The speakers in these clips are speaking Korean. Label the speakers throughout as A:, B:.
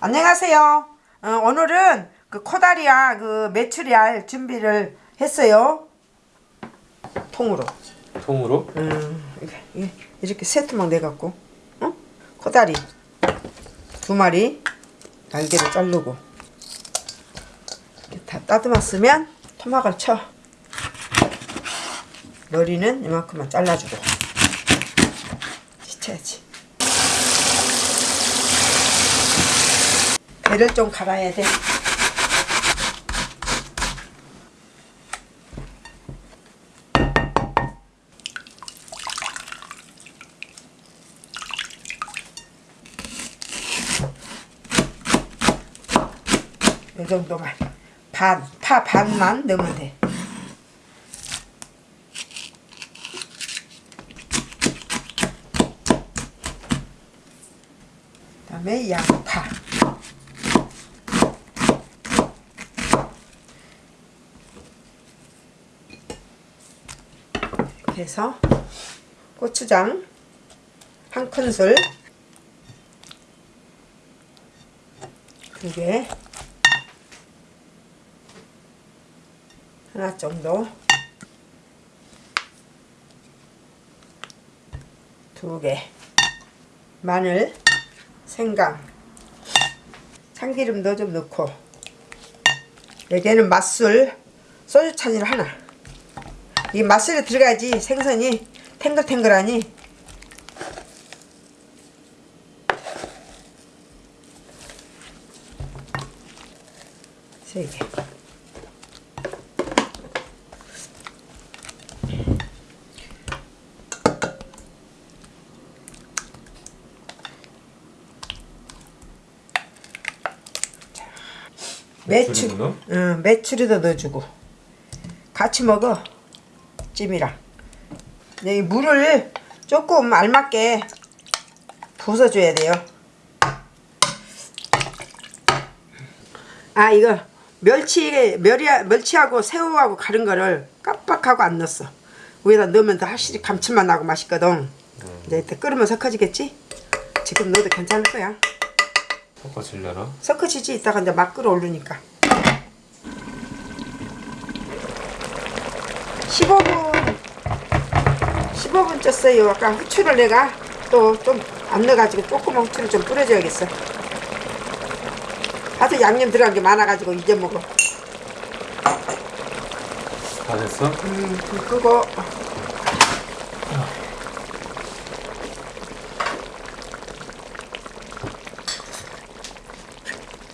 A: 안녕하세요. 어, 오늘은 그 코다리와 그 메추리알 준비를 했어요. 통으로.
B: 통으로?
A: 음, 이렇게 세 토막 내갖고, 어? 코다리 두 마리 날개를 자르고 이렇게 다 따듬었으면 토막을 쳐. 머리는 이만큼만 잘라주고 시쳐야지. 배를 좀 갈아야 돼. 이 정도만 반, 파 반만 넣으면 돼. 그다음에 양파. 이렇게 해서 고추장 한 큰술 두 개. 하나 정도 두 개 마늘 생강 참기름 도 좀 넣고 여기에는 맛술 소주 찬일 하나 이 맛술이 들어가야지 생선이 탱글탱글하니. 세개. 매출? 응, 매출에도 넣어주고. 같이 먹어 찜이랑 이 물을 조금 알맞게 부숴줘야 돼요. 아 이거 멸치 멸이 멸치하고 새우하고 가른 거를 깜빡하고 안 넣었어. 위에다 넣으면 더 확실히 감칠맛 나고 맛있거든. 이제 이때 끓으면 섞어지겠지? 지금 넣어도 괜찮을 거야.
B: 섞어질려나?
A: 섞어지지? 이따가 이제 막 끓어오르니까 15분 15분 쪘어요. 아까 후추를 내가 또 좀 안 넣어가지고 조그만 후추를 좀 뿌려줘야겠어. 하도 양념 들어간 게 많아가지고 이제 먹어.
B: 다 됐어?
A: 음, 불 끄고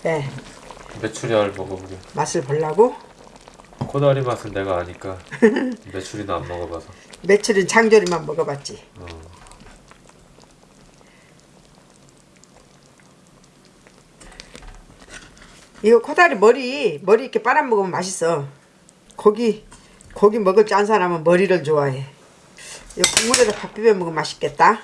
A: 네.
B: 메추리알 먹어보게?
A: 맛을 보려고
B: 코다리 맛은 내가 아니까 메추리는 안 먹어봐서
A: 며칠은 장조림만 먹어봤지
B: 어.
A: 이거 코다리 머리 머리 이렇게 빨아 먹으면 맛있어. 고기 고기 먹을 줄 아는 사람은 머리를 좋아해. 이 국물에다 밥 비벼 먹으면 맛있겠다.